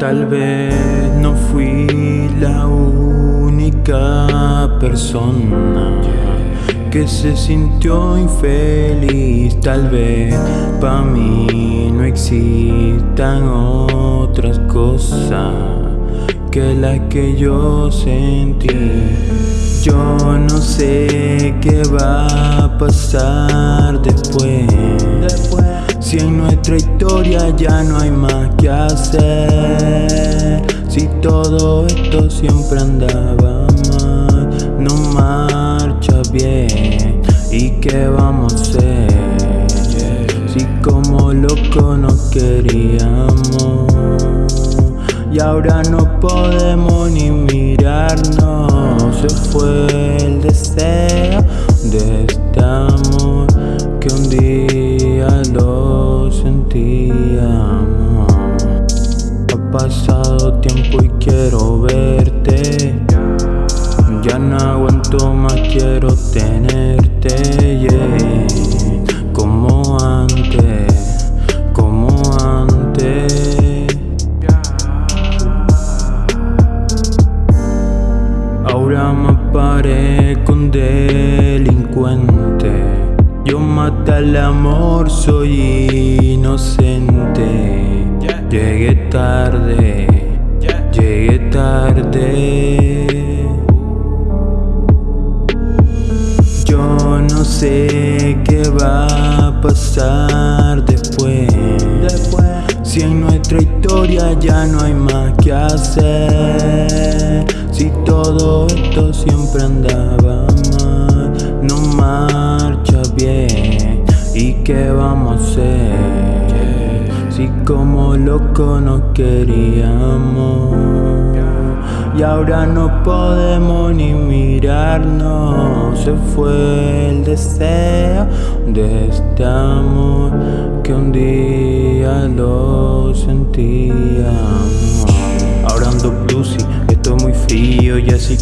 Tal vez no fui la única persona que se sintió infeliz. Tal vez para mí no existan otras cosas que las que yo sentí. Yo no sé qué va a pasar después. Si en nuestra historia ya no hay más que hacer. Si todo esto siempre andaba mal No marcha bien. ¿Y qué vamos a hacer? Si como loco nos queríamos. Y ahora no podemos ni mirarnos. Se fue el deseo de este amor Que un día lo sentíamos Ha pasado tiempo y quiero verte. Ya no aguanto más, quiero tenerte yeah. Como antes, como antes. Ahora me parezco un delincuente yo maté al amor, soy inocente. Llegué tarde, llegué tarde. Yo no sé qué va a pasar después. Si en nuestra historia ya no hay más que hacer. Si todo esto siempre andaba mal No marcha bien. ¿Y qué vamos a hacer? Si como loco nos queríamos. Y ahora no podemos ni mirarnos. Se fue el deseo de este amor Que un día lo sentíamos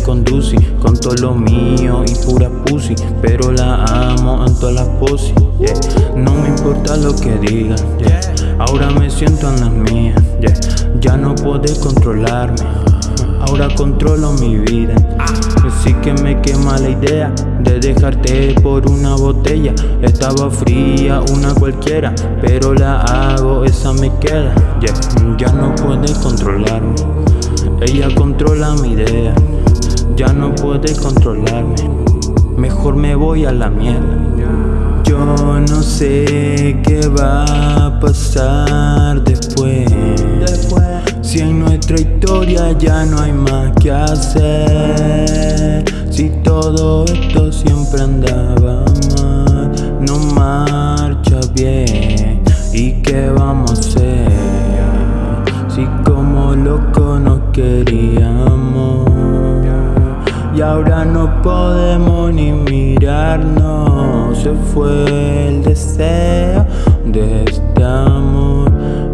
conducí Con todo lo mío y pura pussy Pero la amo en todas las poses No me importa lo que digan Ahora me siento en las mías Ya no puedo controlarme Ahora controlo mi vida. Así que me quema la idea De dejarte por una botella. Estaba fría, una cualquiera Pero la hago, esa me queda Ya no puede controlarme Ella controla mi idea Ya no puede controlarme. Mejor me voy a la mierda Yo no sé qué va a pasar después. Si en nuestra historia ya no hay más que hacer. Si todo esto siempre andaba mal No marcha bien. ¿Y qué vamos a hacer? Si como loco nos queríamos Y ahora no podemos ni mirarnos. Se fue el deseo de este amor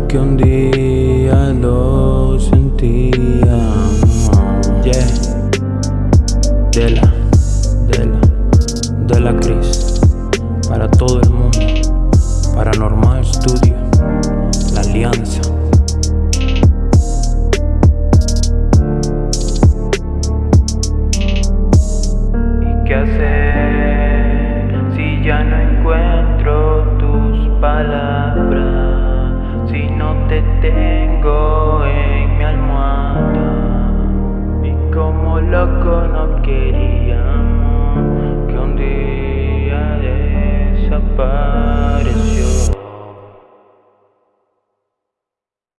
Que un día lo sentíamos Yeah. De tengo en mi almohada Y como loco no quería